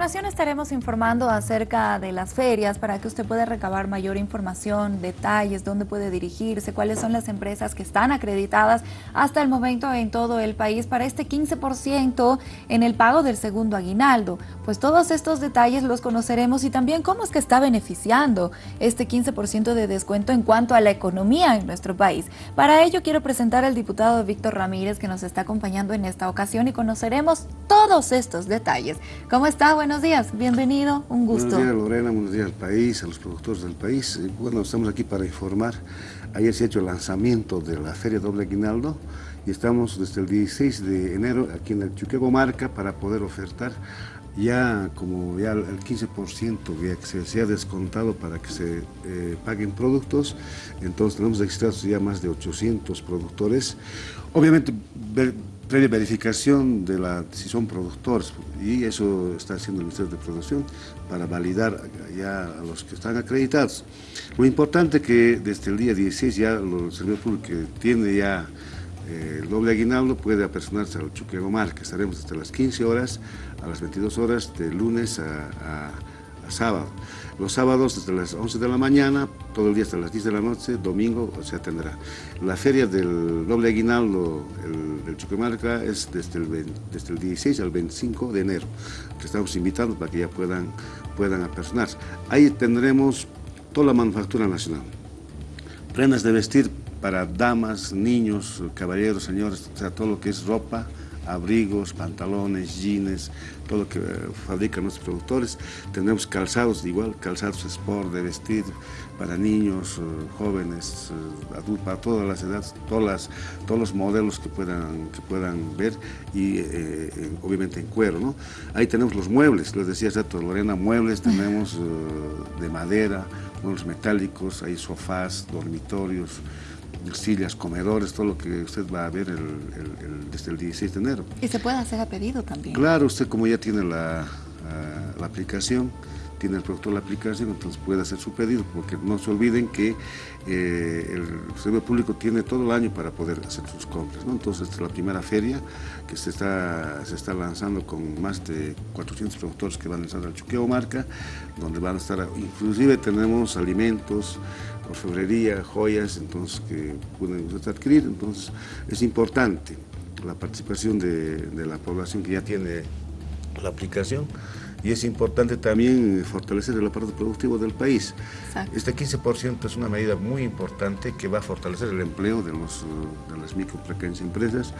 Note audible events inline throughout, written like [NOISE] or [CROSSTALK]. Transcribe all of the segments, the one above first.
continuación estaremos informando acerca de las ferias para que usted pueda recabar mayor información, detalles, dónde puede dirigirse, cuáles son las empresas que están acreditadas hasta el momento en todo el país para este 15% en el pago del segundo aguinaldo. Pues todos estos detalles los conoceremos y también cómo es que está beneficiando este 15% de descuento en cuanto a la economía en nuestro país. Para ello quiero presentar al diputado Víctor Ramírez que nos está acompañando en esta ocasión y conoceremos todos estos detalles. ¿Cómo está? Buenos días, bienvenido, un gusto. Buenos días Lorena, buenos días al país, a los productores del país. Bueno, estamos aquí para informar. Ayer se ha hecho el lanzamiento de la Feria Doble Aguinaldo y estamos desde el 16 de enero aquí en el Chuquego Marca para poder ofertar ya como ya el 15% que se, se, ha descontado para que se eh, paguen productos, entonces tenemos registrados ya más de 800 productores. Obviamente previa de la, si son productores y eso está haciendo el Ministerio de Producción para validar ya a los que están acreditados. Lo importante que desde el día 16 ya el servidor público que tiene ya eh, el doble aguinaldo puede apersonarse al Chuquego Mar, que estaremos hasta las 15 horas a las 22 horas de lunes a sábado. Los sábados desde las 11 de la mañana, todo el día hasta las 10 de la noche, domingo se atenderá. La feria del doble aguinaldo el, del Chuquemarca es desde el, desde el 16 al 25 de enero, estamos invitando para que ya puedan, puedan apersonarse. Ahí tendremos toda la manufactura nacional. Prendas de vestir para damas, niños, caballeros, señores, todo lo que es ropa, abrigos, pantalones, jeans, todo lo que eh, fabrican nuestros productores. Tendremos calzados igual, calzados sport de vestir para niños, eh, jóvenes, eh, adultos, para todas las edades, todas todos los modelos que puedan, que puedan ver y obviamente en cuero. ¿no? Ahí tenemos los muebles, les decía exacto, Lorena, muebles tenemos de madera, muebles metálicos, hay sofás, dormitorios, sillas, comedores, todo lo que usted va a ver desde el 16 de enero. ¿Y se puede hacer a pedido también? Claro, usted como ya tiene la, la aplicación, tiene el productor la aplicación, entonces puede hacer su pedido, porque no se olviden que eh, el servicio público tiene todo el año para poder hacer sus compras. Entonces, esta es la primera feria que se está, se está lanzando con más de 400 productores que van a lanzar al Chuqueo Marca, donde van a estar, inclusive tenemos alimentos, orfebrería, joyas, entonces que pueden adquirir, entonces es importante la participación de, de la población que ya tiene la aplicación y es importante también fortalecer el aparato productivo del país. Este 15% es una medida muy importante que va a fortalecer el empleo de, los, de las micro pequeñas empresas,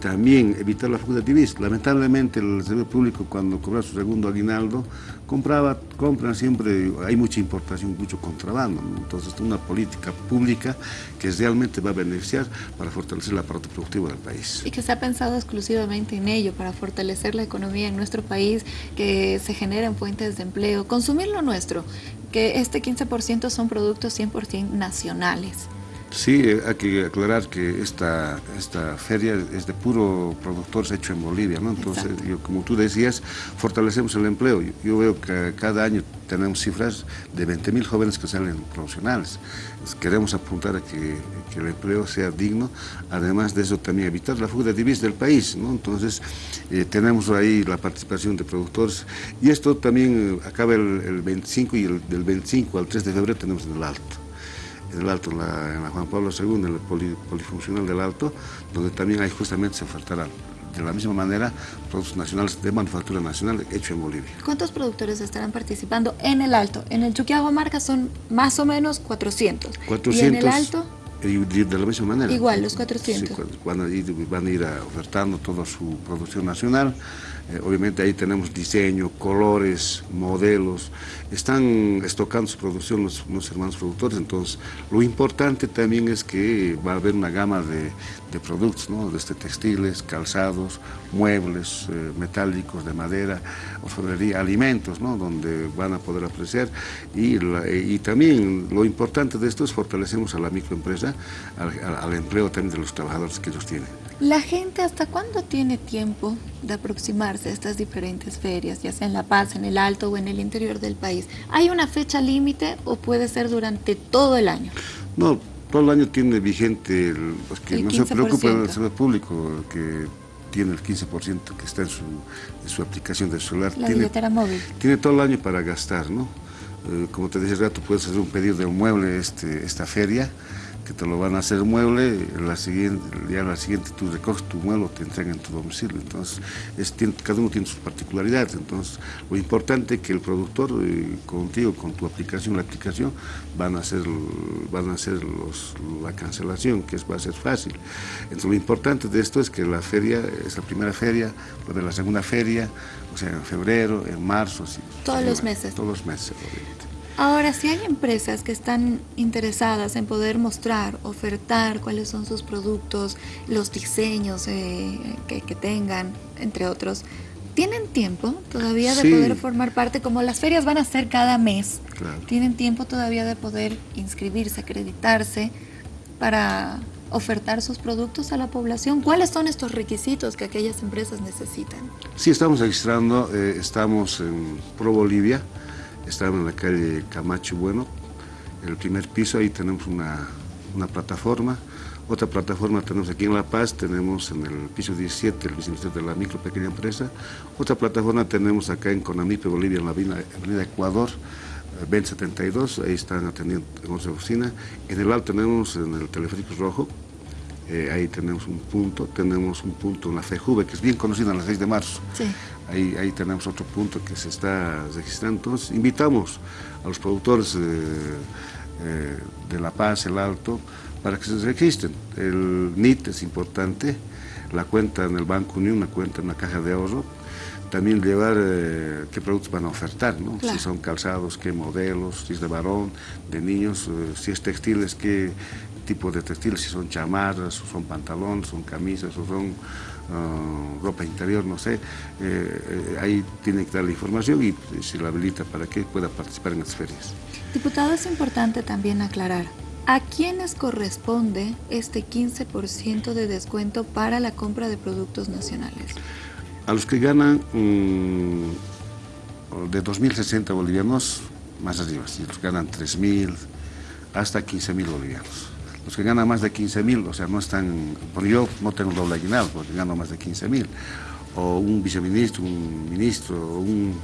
también evitar la fuga de divisas. Lamentablemente el servicio público cuando cobra su segundo aguinaldo compraba, compran siempre, hay mucha importación, mucho contrabando, entonces es una política pública que realmente va a beneficiar para fortalecer el aparato productivo del país. Y que se ha pensado exclusivamente en ello, para fortalecer la economía en nuestro país, que se generen fuentes de empleo, consumir lo nuestro, que este 15% son productos 100% nacionales. Sí, hay que aclarar que esta, esta feria es de puro productores hecho en Bolivia, ¿no? Entonces, yo, como tú decías, fortalecemos el empleo. Yo, veo que cada año tenemos cifras de 20.000 jóvenes que salen profesionales. Queremos apuntar a que, que, el empleo sea digno, además de eso también evitar la fuga de divisas del país, ¿no? Entonces, eh, tenemos ahí la participación de productores y esto también acaba el, el 25 y el, del 25 al 3 de febrero tenemos en el Alto en el Alto, en la, Juan Pablo II, en el polifuncional del Alto, donde también hay justamente se ofertará de la misma manera productos nacionales de manufactura nacional hecho en Bolivia. ¿Cuántos productores estarán participando en el Alto? En el Chuquiagua Marca son más o menos 400. 400 ¿Y en el Alto? de la misma manera. Igual, los 400. Sí, van, a ir, van a ir ofertando toda su producción nacional. Eh, obviamente ahí tenemos diseño, colores, modelos. Están estocando su producción los, hermanos productores, entonces lo importante también es que va a haber una gama de, de productos, ¿no? desde textiles, calzados, muebles, eh, metálicos, de madera, orfebrería, alimentos, ¿no? donde van a poder apreciar. Y, y también lo importante de esto es fortalecemos a la microempresa, al, al empleo también de los trabajadores que ellos tienen. ¿La gente hasta cuándo tiene tiempo de aproximarse a estas diferentes ferias, ya sea en La Paz, en el Alto o en el interior del país? ¿Hay una fecha límite o puede ser durante todo el año? No, todo el año tiene vigente, el, pues que no se preocupe el sector público, que tiene el 15% que está en su, en su aplicación de celular. La tiene, billetera móvil. Tiene todo el año para gastar, ¿no? Eh, como te decía rato, puedes hacer un pedido de un mueble este, esta feria, que te lo van a hacer mueble, la siguiente, ya la siguiente tú recoges tu mueble, te entregan en tu domicilio. Entonces, es, cada uno tiene sus particularidades. Entonces, lo importante es que el productor, eh, contigo, con tu aplicación, la aplicación, van a hacer, van a hacer los, la cancelación, que es, va a ser fácil. Entonces, lo importante de esto es que la feria es la primera feria, la segunda feria, o sea, en febrero, en marzo. todos los meses. Todos los meses, obviamente. Ahora, si hay empresas que están interesadas en poder mostrar, ofertar cuáles son sus productos, los diseños eh, que, tengan, entre otros, ¿tienen tiempo todavía de poder formar parte? Como las ferias van a ser cada mes, ¿tienen tiempo todavía de poder inscribirse, acreditarse para ofertar sus productos a la población? ¿Cuáles son estos requisitos que aquellas empresas necesitan? Sí, estamos registrando, eh, estamos en Pro Bolivia, Estamos en la calle Camacho Bueno, en el primer piso, ahí tenemos una, plataforma. Otra plataforma tenemos aquí en La Paz, tenemos en el piso 17 el viceministerio de la micro pequeña empresa. Otra plataforma tenemos acá en Conamipe, Bolivia, en la avenida, Ecuador, 2072, eh, ahí están atendiendo en nuestra oficina. En el alto tenemos en el teleférico rojo, eh, ahí tenemos un punto, tenemos un punto en la FEJUVE, que es bien conocida en la 6 de marzo. Sí. Ahí, ahí tenemos otro punto que se está registrando. Entonces, invitamos a los productores eh, de La Paz, el Alto, para que se registren. El NIT es importante, la cuenta en el Banco Unión, una cuenta en la caja de ahorro, también llevar eh, qué productos van a ofertar, ¿no? si son calzados, qué modelos, si es de varón, de niños, si es textiles, qué, tipo de textiles, si son chamarras, o son pantalones, son camisas, o son ah, ropa interior, no sé. Eh, eh, ahí tiene que dar la información y se la habilita para que pueda participar en las ferias. Diputado, es importante también aclarar, ¿a quiénes corresponde este 15% de descuento para la compra de productos nacionales? A los que ganan mm, de 2.060 bolivianos, más arriba, si los ganan 3.000 hasta 15.000 bolivianos los que ganan más de 15 mil, o sea, no están, porque yo no tengo doble aguinaldo, porque gano más de 15 mil, o un viceministro, un ministro, un,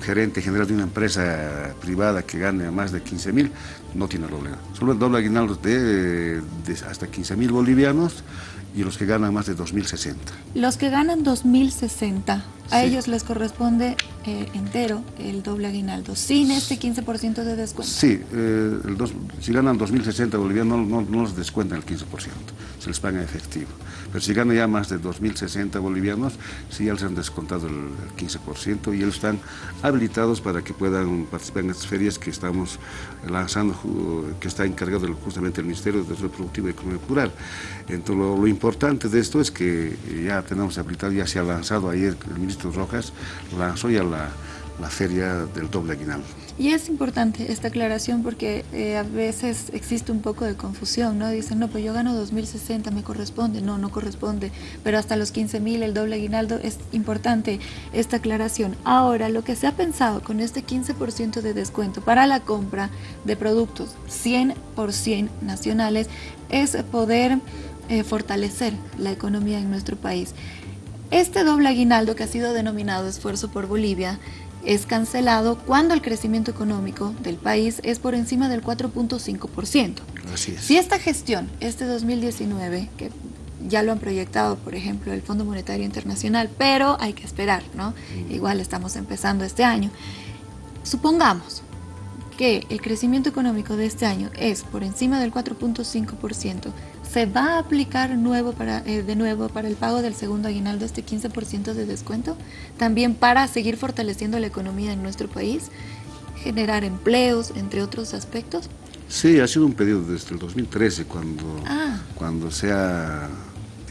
gerente general de una empresa privada que gane más de 15 mil, no tiene doble Solo el doble aguinaldo de, de hasta 15 mil bolivianos y los que ganan más de 2.060. Los que ganan 2.060, a ellos les corresponde eh, entero el doble aguinaldo, sin este 15% de descuento. Sí, eh, si ganan 2.060 bolivianos no, no, no les descuentan el 15%, se les paga en efectivo. Pero si ganan ya más de 2.060 bolivianos, sí ya les han descontado el, 15% y ellos están habilitados para que puedan participar en estas ferias que estamos lanzando, que está encargado justamente el Ministerio de Desarrollo Productivo y Economía Rural. Entonces lo, lo importante de esto es que ya tenemos habilitado, ya se ha lanzado ayer el ministro Rojas, lanzó ya la, la feria del doble aguinaldo. Y es importante esta aclaración porque eh, a veces existe un poco de confusión, ¿no? Dicen, no, pues yo gano 2.060, me corresponde. No, no corresponde, pero hasta los 15.000 el doble aguinaldo es importante esta aclaración. Ahora, lo que se ha pensado con este 15% de descuento para la compra de productos 100% nacionales es poder eh, fortalecer la economía en nuestro país. Este doble aguinaldo que ha sido denominado Esfuerzo por Bolivia es cancelado cuando el crecimiento económico del país es por encima del 4.5%. Así es. Si esta gestión, este 2019, que ya lo han proyectado, por ejemplo, el Fondo Monetario Internacional, pero hay que esperar, ¿no? Mm. Igual estamos empezando este año. Supongamos que el crecimiento económico de este año es por encima del 4.5%, ¿se va a aplicar nuevo para, eh, de nuevo para el pago del segundo aguinaldo este 15% de descuento? También para seguir fortaleciendo la economía en nuestro país, generar empleos, entre otros aspectos. Sí, ha sido un pedido desde el 2013 cuando, ah. cuando se ha,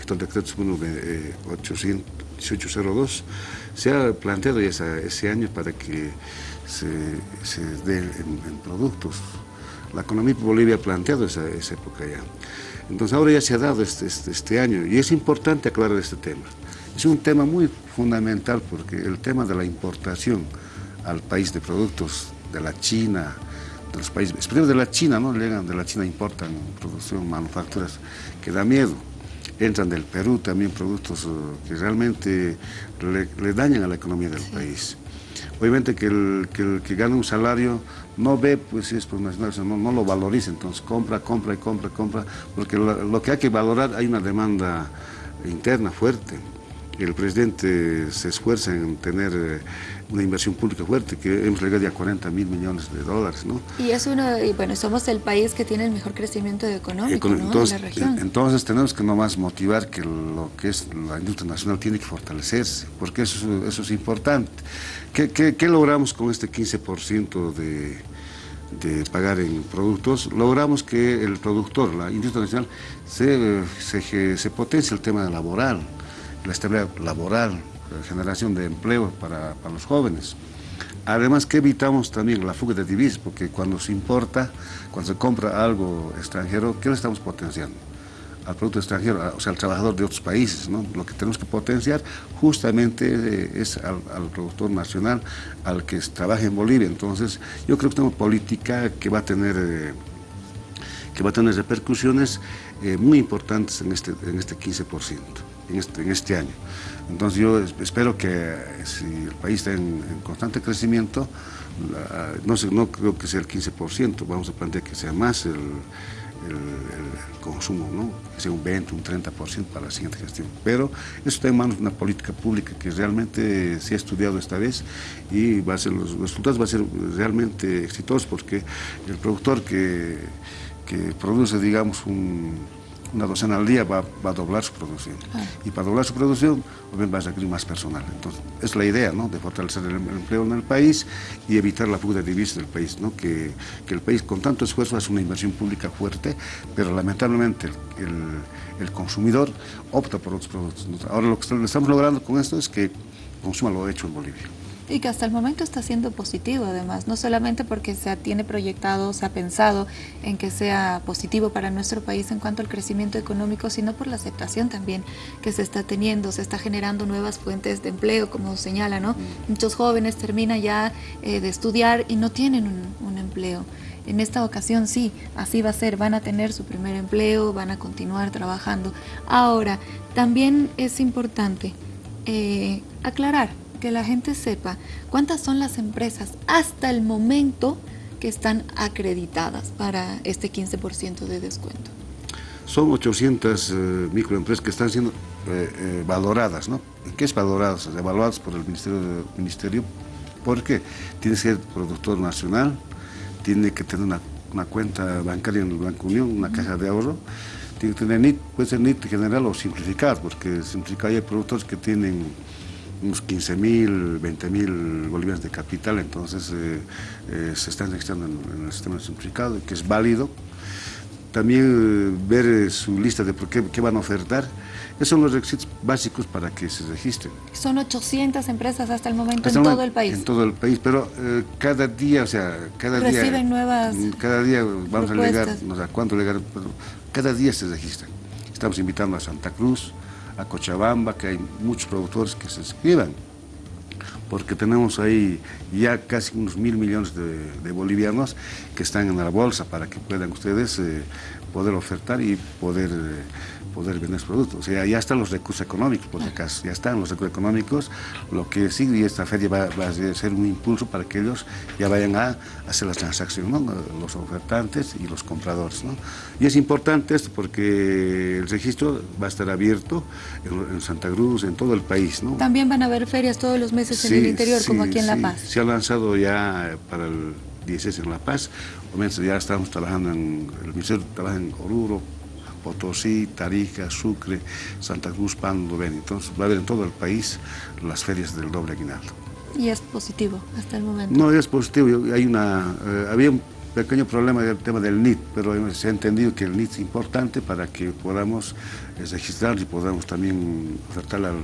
el decreto 1802, se ha planteado ya ese año para que se, se dé en, productos. La economía de Bolivia ha planteado esa, esa época ya. Entonces ahora ya se ha dado este, este, este, año y es importante aclarar este tema. Es un tema muy fundamental porque el tema de la importación al país de productos de la China, de los países, especialmente de la China, ¿no? Llegan de la China, importan producción, manufacturas, que da miedo. entran del Perú también productos eh, que realmente le, dañan a la economía del país. Obviamente que el, que gana un salario no ve pues si es profesional, no, no lo valoriza, entonces compra, compra y compra, compra, porque lo que hay que valorar hay una demanda interna fuerte el presidente se esfuerza en tener eh, una inversión pública fuerte, que hemos llegado ya a 40 mil millones de dólares. ¿no? Y es uno, y bueno, somos el país que tiene el mejor crecimiento económico entonces, la región. Entonces tenemos que nomás motivar que lo que es la industria nacional tiene que fortalecerse, porque eso, eso es importante. ¿Qué, qué, logramos con este 15% de, de pagar en productos? Logramos que el productor, la industria nacional, se, se, se potencie el tema laboral la estabilidad laboral, la generación de empleo para, los jóvenes. Además que evitamos también la fuga de divisas, porque cuando se importa, cuando se compra algo extranjero, ¿qué le estamos potenciando? Al producto extranjero, o sea, al trabajador de otros países, ¿no? Lo que tenemos que potenciar justamente eh, es al, productor nacional, al que trabaja en Bolivia. Entonces, yo creo que tenemos política que va a tener... Eh, que va a tener repercusiones eh, muy importantes en este, en este 15% en este, en este año. Entonces yo espero que si el país está en, constante crecimiento, no, sé, no creo que sea el 15%, vamos a plantear que sea más el, consumo, ¿no? que sea un 20, un 30% para la siguiente gestión. Pero eso está en manos de una política pública que realmente se ha estudiado esta vez y va a ser, los resultados van a ser realmente exitosos porque el productor que, que produce, digamos, un una docena al día va, a doblar su producción. Ah. Y para doblar su producción, va a requerir más personal. Entonces, es la idea, ¿no?, de fortalecer el, empleo en el país y evitar la fuga de divisas del país, ¿no?, que, el país con tanto esfuerzo hace una inversión pública fuerte, pero lamentablemente el, consumidor opta por otros productos. Ahora lo que estamos logrando con esto es que consuma lo hecho en Bolivia. Y que hasta el momento está siendo positivo además, no solamente porque se tiene proyectado, se ha pensado en que sea positivo para nuestro país en cuanto al crecimiento económico, sino por la aceptación también que se está teniendo, se está generando nuevas fuentes de empleo, como señala, ¿no? Muchos jóvenes terminan ya eh, de estudiar y no tienen un, empleo. En esta ocasión sí, así va a ser, van a tener su primer empleo, van a continuar trabajando. Ahora, también es importante eh, aclarar que la gente sepa cuántas son las empresas hasta el momento que están acreditadas para este 15% de descuento. Son 800 eh, microempresas que están siendo eh, eh, valoradas, ¿no? ¿Qué es valoradas? Evaluadas por el Ministerio, ministerio porque tiene que ser productor nacional, tiene que tener una, cuenta bancaria en el Banco Unión, una caja de ahorro, tiene que tener NIT, puede ser NIT general o simplificado, porque simplificado hay productores que tienen unos 15 mil, 20 mil bolivianos de capital, entonces eh, eh, se están registrando en, el sistema simplificado, que es válido. También eh, ver su lista de por qué, qué, van a ofertar. Esos son los requisitos básicos para que se registren. Son 800 empresas hasta el momento en todo el país. En todo el país, pero cada día, o sea, cada día... Reciben nuevas mm, Cada día vamos a llegar, no sé cuánto llegar, pero cada día se registran. Estamos invitando a Santa Cruz, a Cochabamba, que hay muchos productores que se inscriban, porque tenemos ahí ya casi unos mil millones de, bolivianos que están en la bolsa para que puedan ustedes eh, poder ofertar y poder eh, poder vender productos. O sea, ya están los recursos económicos, por acaso, ya están los recursos económicos, lo que sigue y esta feria va, a ser un impulso para que ellos ya vayan a hacer las transacciones, los ofertantes y los compradores. ¿no? Y es importante esto porque el registro va a estar abierto en, Santa Cruz, en todo el país. ¿no? También van a haber ferias todos los meses en el interior, como aquí en La Paz. Se ha lanzado ya para el 16 en La Paz, ya estamos trabajando en, el Ministerio trabaja en Oruro, Potosí, Tarija, Sucre, Santa Cruz, Pando, Beni. Entonces va a haber en todo el país las ferias del doble aguinaldo. ¿Y es positivo hasta el momento? No, es positivo. Hay una, eh, había un pequeño problema del tema del NIT, pero se ha entendido que el NIT es importante para que podamos eh, registrar y podamos también ofertar al,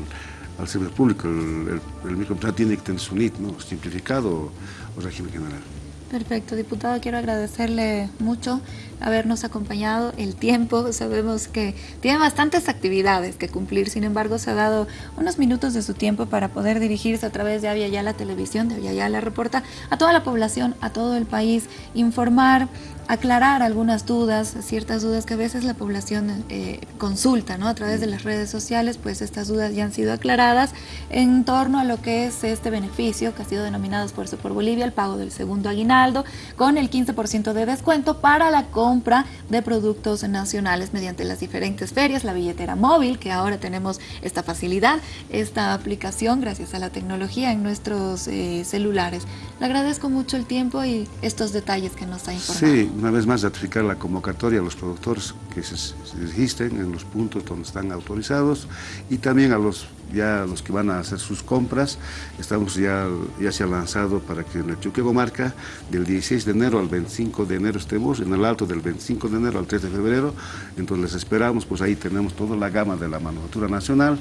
al servicio público. El, el, tiene que tener su NIT, ¿no? simplificado o régimen general. Perfecto, diputado, quiero agradecerle mucho habernos acompañado el tiempo. [LAUGHS] Sabemos que tiene bastantes actividades que cumplir, sin embargo se ha dado unos minutos de su tiempo para poder dirigirse a través de Avia la Televisión, de Avia la Reporta, a toda la población, a todo el país, informar, aclarar algunas dudas, ciertas dudas que a veces la población eh, consulta ¿no? a través de las redes sociales, pues estas dudas ya han sido aclaradas en torno a lo que es este beneficio que ha sido denominado Esfuerzo por Bolivia, el pago del segundo aguinaldo, con el 15% de descuento para la compra de productos nacionales mediante las diferentes ferias, la billetera móvil, que ahora tenemos esta facilidad, esta aplicación gracias a la tecnología en nuestros eh, celulares. Le agradezco mucho el tiempo y estos detalles que nos ha informado. Sí, una vez más ratificar la convocatoria a los productores que se, registren en los puntos donde están autorizados y también a los ya los que van a hacer sus compras, estamos ya, ya se ha lanzado para que en el Chuquego Marca del 16 de enero al 25 de enero estemos, en el alto del 25 de enero al 3 de febrero, entonces les esperamos, pues ahí tenemos toda la gama de la manufactura nacional,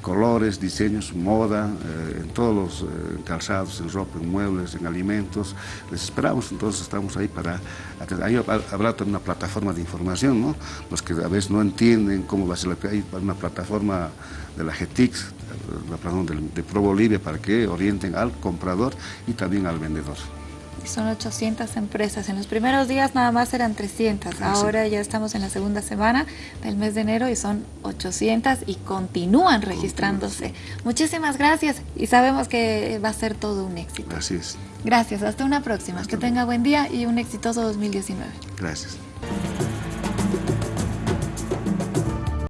colores, diseños, moda, eh, en todos los eh, calzados, en ropa, en muebles, en alimentos. Les esperamos, entonces estamos ahí para... Ahí habrá una plataforma de información, ¿no? Los que a veces no entienden cómo va a ser la... Hay una plataforma de la GETIX, plataforma de Pro Bolivia, para que orienten al comprador y también al vendedor son 800 empresas. En los primeros días nada más eran 300. Ah, Ahora ya estamos en la segunda semana del mes de enero y son 800 y continúan registrándose. Muchísimas gracias y sabemos que va a ser todo un éxito. Así es. Gracias, hasta una próxima. que tenga buen día y un exitoso 2019. Gracias.